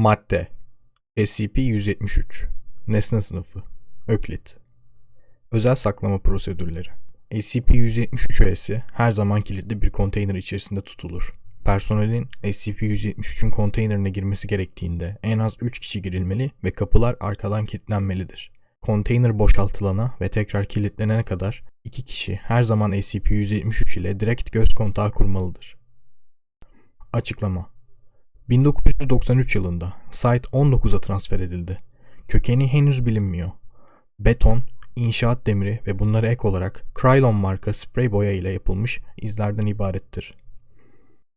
Madde SCP-173 Nesne sınıfı Öklit Özel saklama prosedürleri SCP-173 öğesi her zaman kilitli bir konteyner içerisinde tutulur. Personelin SCP-173'ün konteynerine girmesi gerektiğinde en az 3 kişi girilmeli ve kapılar arkadan kilitlenmelidir. Konteyner boşaltılana ve tekrar kilitlenene kadar 2 kişi her zaman SCP-173 ile direkt göz kontağı kurmalıdır. Açıklama 1993 yılında Site 19'a transfer edildi. Kökeni henüz bilinmiyor. Beton, inşaat demiri ve bunlara ek olarak Krylon marka sprey boya ile yapılmış izlerden ibarettir.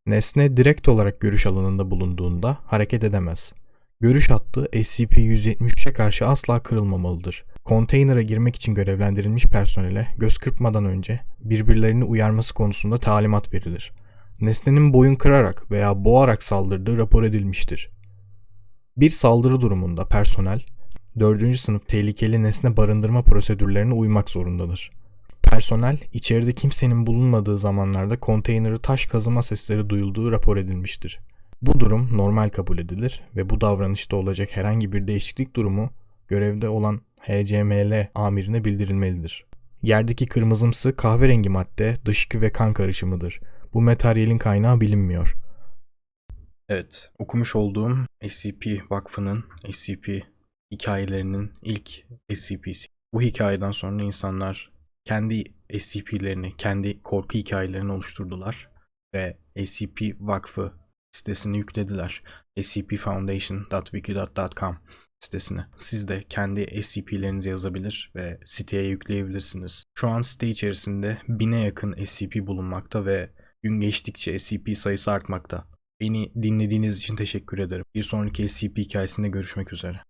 Nesne direkt olarak görüş alanında bulunduğunda hareket edemez. Görüş hattı SCP-173'e karşı asla kırılmamalıdır. Konteynere girmek için görevlendirilmiş personele göz kırpmadan önce birbirlerini uyarması konusunda talimat verilir nesnenin boyun kırarak veya boğarak saldırdığı rapor edilmiştir. Bir saldırı durumunda personel, 4. sınıf tehlikeli nesne barındırma prosedürlerine uymak zorundadır. Personel, içeride kimsenin bulunmadığı zamanlarda konteyneri taş kazıma sesleri duyulduğu rapor edilmiştir. Bu durum normal kabul edilir ve bu davranışta olacak herhangi bir değişiklik durumu görevde olan HCML amirine bildirilmelidir. Yerdeki kırmızımsı kahverengi madde dışkı ve kan karışımıdır. Bu materyalin kaynağı bilinmiyor. Evet, okumuş olduğum SCP Vakfı'nın SCP hikayelerinin ilk SCP'si. Bu hikayeden sonra insanlar kendi SCP'lerini, kendi korku hikayelerini oluşturdular ve SCP Vakfı sitesini yüklediler. scpfoundation.wiki.com sitesine. Siz de kendi SCP'lerinizi yazabilir ve siteye yükleyebilirsiniz. Şu an site içerisinde bine yakın SCP bulunmakta ve Gün geçtikçe SCP sayısı artmakta. Beni dinlediğiniz için teşekkür ederim. Bir sonraki SCP hikayesinde görüşmek üzere.